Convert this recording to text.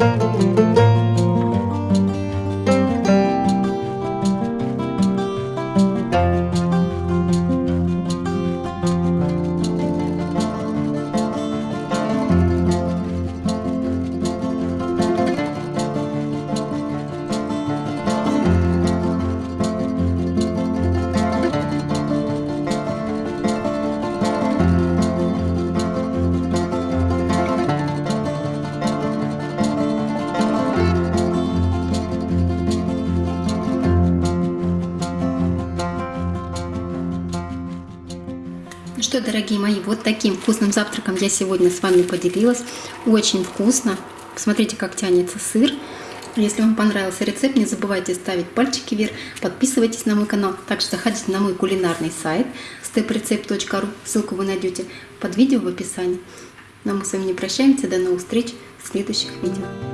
Música Ну что, дорогие мои, вот таким вкусным завтраком я сегодня с вами поделилась. Очень вкусно. Посмотрите, как тянется сыр. Если вам понравился рецепт, не забывайте ставить пальчики вверх, подписывайтесь на мой канал. Также заходите на мой кулинарный сайт steprecept.ru, ссылку вы найдете под видео в описании. Но ну, а мы с вами не прощаемся, до новых встреч в следующих видео.